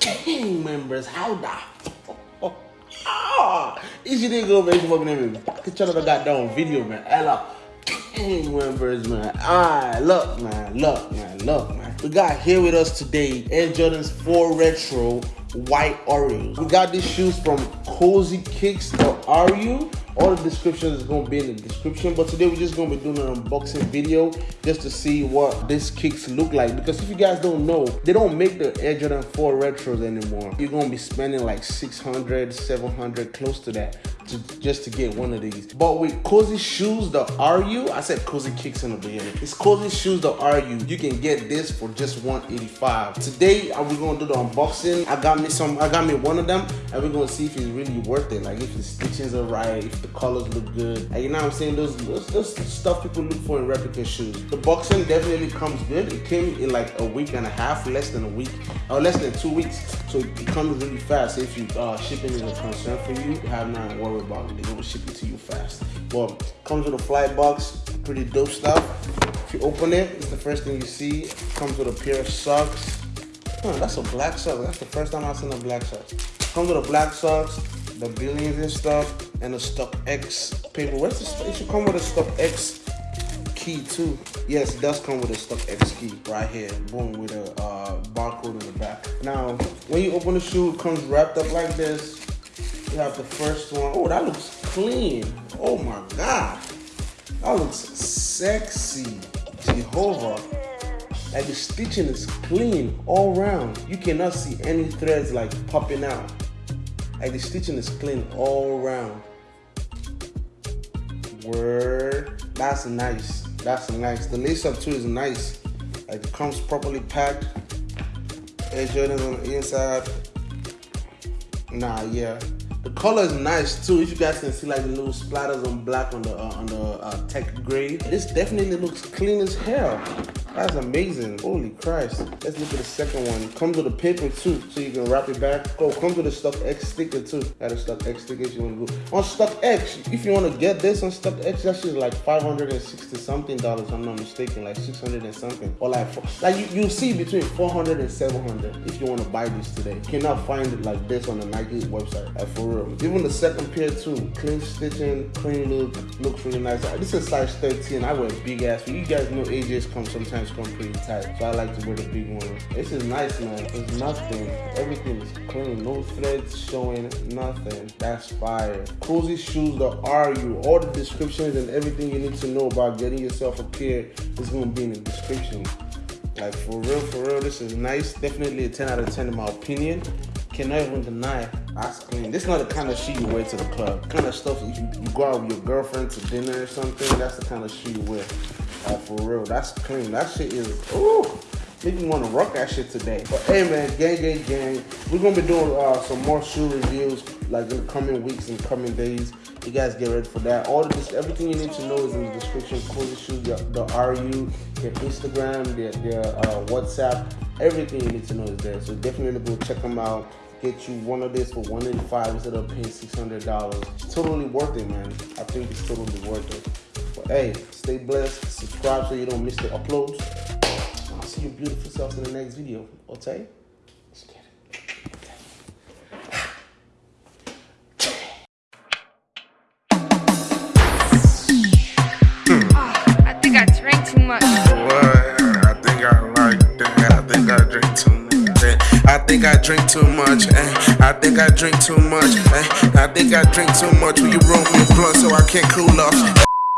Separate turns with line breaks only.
gang members, how the Ah, easy to go, man. Fucking name. Get y'all the goddamn video, man. Ella, gang members, man. Ah, look, man, look, man, look, man. We got here with us today Air Jordans 4 Retro White Oreos. We got these shoes from Cozy Kicks. Are you? All the descriptions is going to be in the description but today we're just going to be doing an unboxing video just to see what these kicks look like. Because if you guys don't know they don't make the air jordan 4 retros anymore. You're going to be spending like 600 700 close to that to, just to get one of these but with cozy shoes the ru i said cozy kicks in the beginning it's cozy shoes the ru you you can get this for just 185 today we're to do the unboxing i got me some i got me one of them and we're to see if it's really worth it like if the stitchings are right if the colors look good. You know what I'm saying? Those, those, those stuff people look for in replica shoes. The boxing definitely comes good. It came in like a week and a half, less than a week, or less than two weeks. So it comes really fast. If you uh, shipping is a concern for you, have nothing to worry about. They're gonna ship it to you fast. But comes with a flight box, pretty dope stuff. If you open it, it's the first thing you see. Comes with a pair of socks. Huh, that's a black sock. That's the first time I've seen a black sock. Comes with a black socks, the billions and stuff and a stock X paper. Where's the it should come with a stock X key too. Yes, it does come with a StockX key right here. Boom with a uh, barcode in the back. Now, when you open the shoe, it comes wrapped up like this. You have the first one. Oh, that looks clean. Oh my god. That looks sexy. Jehovah. Like the stitching is clean all around. You cannot see any threads like popping out. Like the stitching is clean all around. Word. That's nice. That's nice. The lace up too is nice. Like it comes properly packed. Air on the inside. Nah, yeah. Color is nice too. If you guys can see like the little splatters on black on the uh, on the uh, tech gray, this definitely looks clean as hell. That's amazing. Holy Christ. Let's look at the second one. Comes with a paper too, so you can wrap it back. Oh, comes with a StockX sticker too. Got a StockX sticker you want to go. On StockX, if you want to get this on StockX, that shit like 560 something dollars, I'm not mistaken. Like 600 and something. Or like, like you, you see between 400 and 700 if you want to buy this today. You cannot find it like this on the Nike website. Like for real. Even the second pair too. Clean stitching, clean look, looks really nice. This is size 13. I wear big ass. You guys know AJ's come sometimes come pretty tight. So I like to wear the big one. This is nice, man. It's nothing. Everything is clean. No threads showing, nothing. That's fire. Cozy shoes, the RU. All the descriptions and everything you need to know about getting yourself a pair is gonna be in the description. Like for real, for real, this is nice. Definitely a 10 out of 10 in my opinion. Cannot even deny that's clean. This is not the kind of shoe you wear to the club. The kind of stuff you, you go out with your girlfriend to dinner or something, that's the kind of shoe you wear. Uh, for real, that's clean. That shit is, ooh, make me want to rock that shit today. But hey man, gang, gang, gang. We're gonna be doing uh, some more shoe reviews like in the coming weeks and coming days. You guys get ready for that. All of this, everything you need to know is in the description. Cozy Shoes, the, the RU, their Instagram, their, their uh, WhatsApp, everything you need to know is there. So definitely go check them out get you one of this for 185 instead of paying $600. It's totally worth it, man. I think it's totally worth it. But hey, stay blessed. Subscribe so you don't miss the uploads. I'll see you beautiful selves in the next video. Okay?
Drink too much. Eh? I think I drink too much. Eh? I think I drink too much. Will you roll me a blunt so I can't cool off?